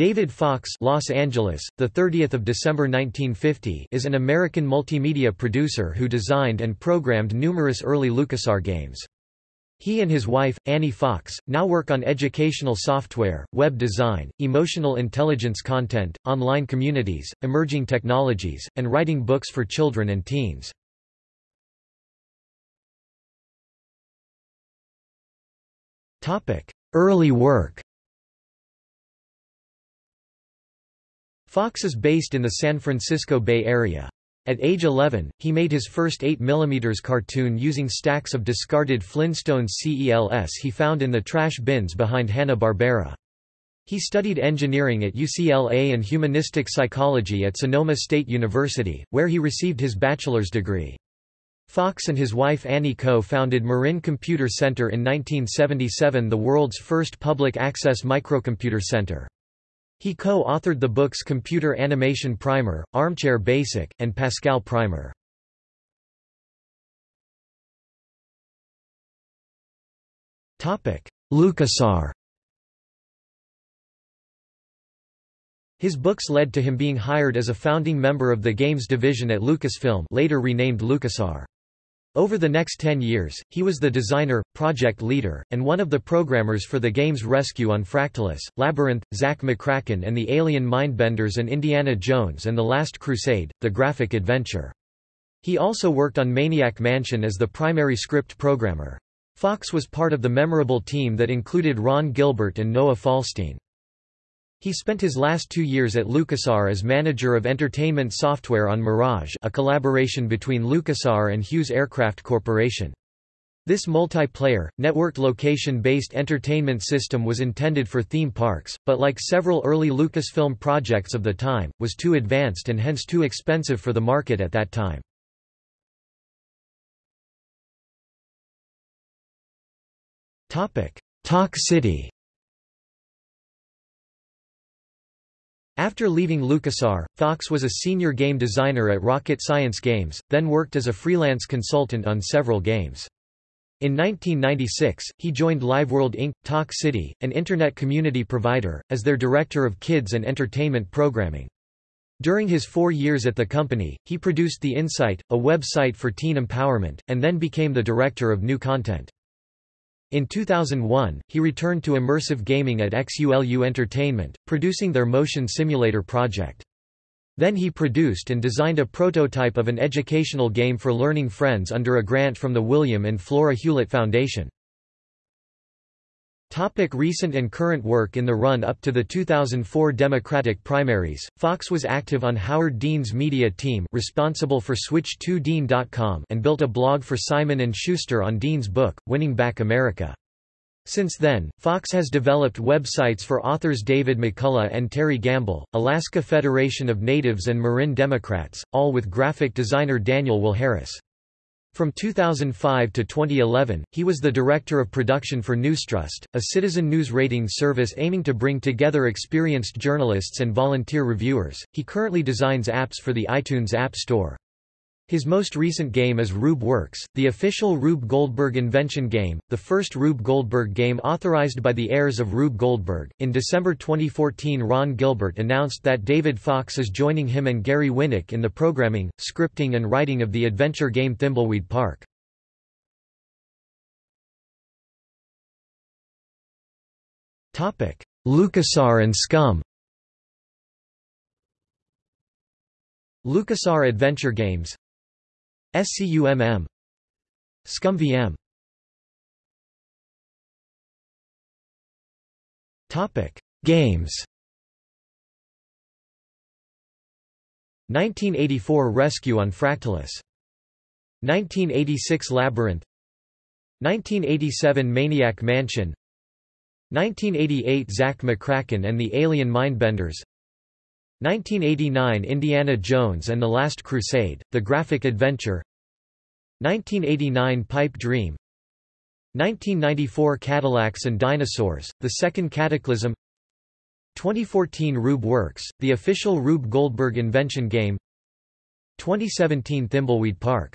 David Fox Los Angeles, the 30th of December 1950 is an American multimedia producer who designed and programmed numerous early LucasArts games. He and his wife, Annie Fox, now work on educational software, web design, emotional intelligence content, online communities, emerging technologies, and writing books for children and teens. Early work Fox is based in the San Francisco Bay Area. At age 11, he made his first 8 mm cartoon using stacks of discarded Flintstones CELS he found in the trash bins behind Hanna-Barbera. He studied engineering at UCLA and humanistic psychology at Sonoma State University, where he received his bachelor's degree. Fox and his wife Annie co-founded Marin Computer Center in 1977 the world's first public access microcomputer center. He co-authored the books Computer Animation Primer, Armchair Basic, and Pascal Primer. LucasArts His books led to him being hired as a founding member of the games division at Lucasfilm later renamed LucasArts. Over the next ten years, he was the designer, project leader, and one of the programmers for the games Rescue on Fractalus, Labyrinth, Zak McKracken and the Alien Mindbenders and Indiana Jones and the Last Crusade, the graphic adventure. He also worked on Maniac Mansion as the primary script programmer. Fox was part of the memorable team that included Ron Gilbert and Noah Falstein. He spent his last two years at LucasArts as manager of entertainment software on Mirage a collaboration between LucasArts and Hughes Aircraft Corporation. This multiplayer, networked location-based entertainment system was intended for theme parks, but like several early Lucasfilm projects of the time, was too advanced and hence too expensive for the market at that time. Talk City After leaving LucasArts, Fox was a senior game designer at Rocket Science Games, then worked as a freelance consultant on several games. In 1996, he joined LiveWorld Inc., Talk City, an internet community provider, as their director of kids and entertainment programming. During his four years at the company, he produced The Insite, a website for teen empowerment, and then became the director of new content. In 2001, he returned to immersive gaming at XULU Entertainment, producing their motion simulator project. Then he produced and designed a prototype of an educational game for learning friends under a grant from the William and Flora Hewlett Foundation. Topic recent and current work In the run-up to the 2004 Democratic primaries, Fox was active on Howard Dean's media team responsible for Switch2Dean.com and built a blog for Simon & Schuster on Dean's book, Winning Back America. Since then, Fox has developed websites for authors David McCullough and Terry Gamble, Alaska Federation of Natives and Marin Democrats, all with graphic designer Daniel Will Harris. From 2005 to 2011, he was the director of production for Newstrust, a citizen news rating service aiming to bring together experienced journalists and volunteer reviewers. He currently designs apps for the iTunes App Store. His most recent game is Rube Works, the official Rube Goldberg invention game, the first Rube Goldberg game authorized by the heirs of Rube Goldberg. In December 2014, Ron Gilbert announced that David Fox is joining him and Gary Winnick in the programming, scripting, and writing of the adventure game Thimbleweed Park. Topic: LucasAr and SCUMM LucasArts Adventure Games SCUMM ScummVM Topic Games. 1984 Rescue on Fractalus 1986 Labyrinth. 1987 Maniac Mansion. 1988 Zak McKracken and the Alien Mindbenders 1989 Indiana Jones and the Last Crusade, The Graphic Adventure. 1989 Pipe Dream. 1994 Cadillacs and Dinosaurs, The Second Cataclysm. 2014 Rube Works, the official Rube Goldberg invention game. 2017 Thimbleweed Park